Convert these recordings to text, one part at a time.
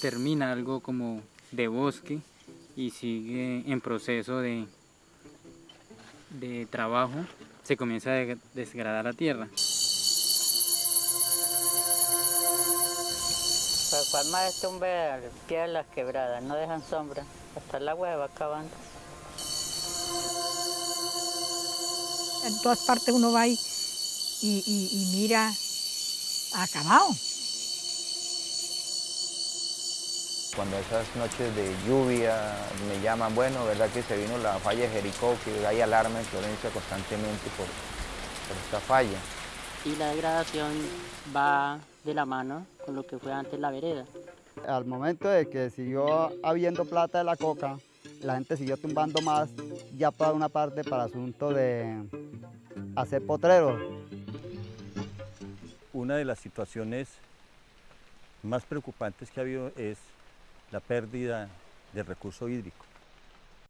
termina algo como de bosque y sigue en proceso de, de trabajo, se comienza a desgradar la tierra. Cual más tumbe al pie de las quebradas, no dejan sombra, hasta el agua se va acabando. En todas partes uno va y, y, y mira acabado. Cuando esas noches de lluvia me llaman, bueno, verdad que se vino la falla de Jericó, que hay alarma en Florencia constantemente por, por esta falla. Y la degradación va de la mano con lo que fue antes la vereda. Al momento de que siguió habiendo plata de la coca, la gente siguió tumbando más, ya para una parte para asunto de hacer potreros. Una de las situaciones más preocupantes que ha habido es la pérdida del recurso hídrico.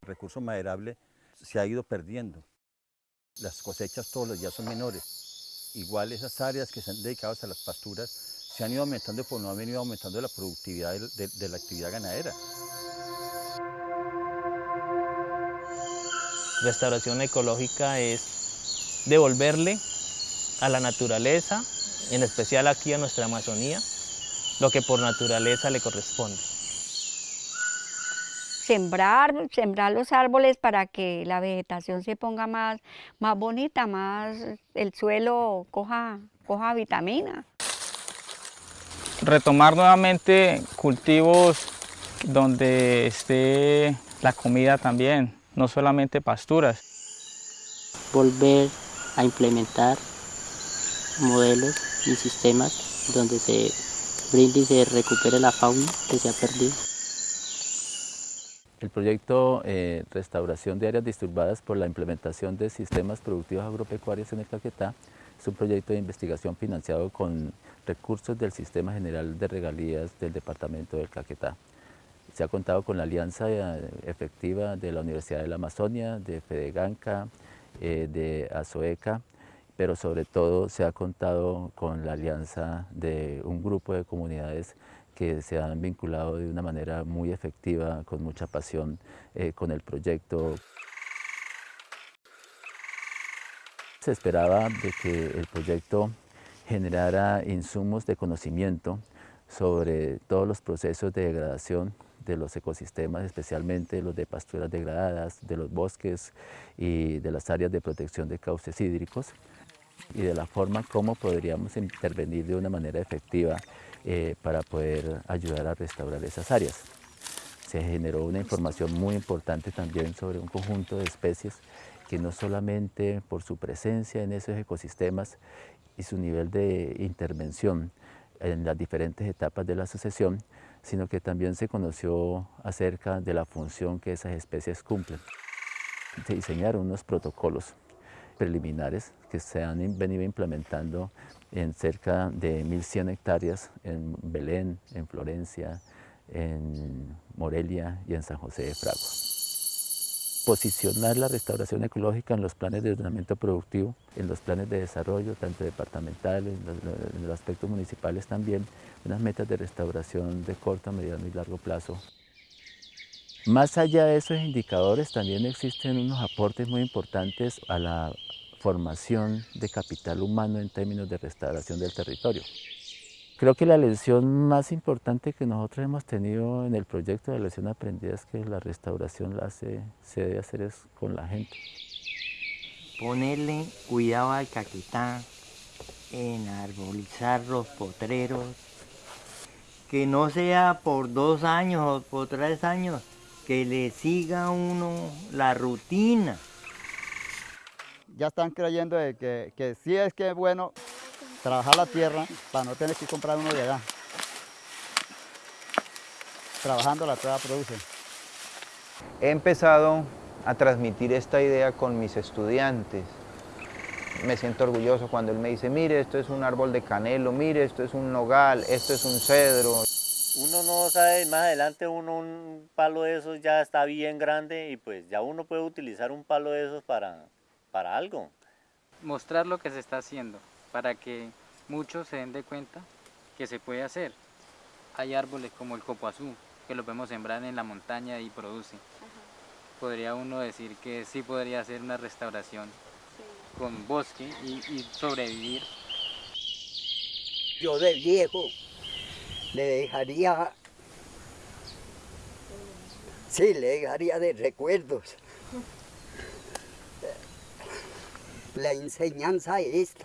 El recurso maderable se ha ido perdiendo. Las cosechas todos los días son menores. Igual esas áreas que se han dedicado a las pasturas se han ido aumentando, pero no han venido aumentando la productividad de, de la actividad ganadera. Restauración ecológica es devolverle a la naturaleza, en especial aquí a nuestra Amazonía, lo que por naturaleza le corresponde sembrar, sembrar los árboles para que la vegetación se ponga más, más bonita, más el suelo coja, coja vitamina. Retomar nuevamente cultivos donde esté la comida también, no solamente pasturas. Volver a implementar modelos y sistemas donde se brinde y se recupere la fauna que se ha perdido. El proyecto eh, Restauración de Áreas Disturbadas por la implementación de sistemas productivos agropecuarios en el Caquetá es un proyecto de investigación financiado con recursos del Sistema General de Regalías del Departamento del Caquetá. Se ha contado con la alianza eh, efectiva de la Universidad de la Amazonia, de Fedeganca, eh, de Azoeca, pero sobre todo se ha contado con la alianza de un grupo de comunidades que se han vinculado de una manera muy efectiva, con mucha pasión eh, con el proyecto. Se esperaba de que el proyecto generara insumos de conocimiento sobre todos los procesos de degradación de los ecosistemas, especialmente los de pasturas degradadas, de los bosques y de las áreas de protección de cauces hídricos y de la forma como podríamos intervenir de una manera efectiva eh, para poder ayudar a restaurar esas áreas. Se generó una información muy importante también sobre un conjunto de especies que no solamente por su presencia en esos ecosistemas y su nivel de intervención en las diferentes etapas de la sucesión, sino que también se conoció acerca de la función que esas especies cumplen. Se diseñaron unos protocolos preliminares que se han venido implementando en cerca de 1.100 hectáreas en Belén, en Florencia, en Morelia y en San José de Fragua. Posicionar la restauración ecológica en los planes de ordenamiento productivo, en los planes de desarrollo, tanto departamentales, en los, aspectos municipales también, unas metas de restauración de corto, mediano y largo plazo. Más allá de esos indicadores, también existen unos aportes muy importantes a la formación de capital humano en términos de restauración del territorio. Creo que la lección más importante que nosotros hemos tenido en el proyecto de lección aprendida es que la restauración la se debe hacer es con la gente. Ponerle cuidado al caquetá, enarbolizar los potreros, que no sea por dos años o por tres años, que le siga uno la rutina ya están creyendo de que, que sí es que es bueno trabajar la tierra para no tener que comprar uno de allá. Trabajando la tierra produce. He empezado a transmitir esta idea con mis estudiantes. Me siento orgulloso cuando él me dice, mire, esto es un árbol de canelo, mire, esto es un nogal, esto es un cedro. Uno no sabe, más adelante uno un palo de esos ya está bien grande y pues ya uno puede utilizar un palo de esos para, para algo. Mostrar lo que se está haciendo para que muchos se den de cuenta que se puede hacer. hay árboles como el copoazú, que lo podemos sembrar en la montaña y produce. Podría uno decir que sí podría hacer una restauración con bosque y, y sobrevivir. Yo de viejo le dejaría, sí, le dejaría de recuerdos. La enseñanza esta.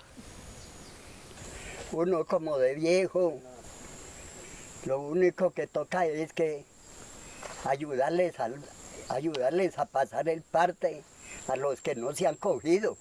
Uno como de viejo, lo único que toca es que ayudarles, al- ayudarles a pasar el parte a los que no se han cogido.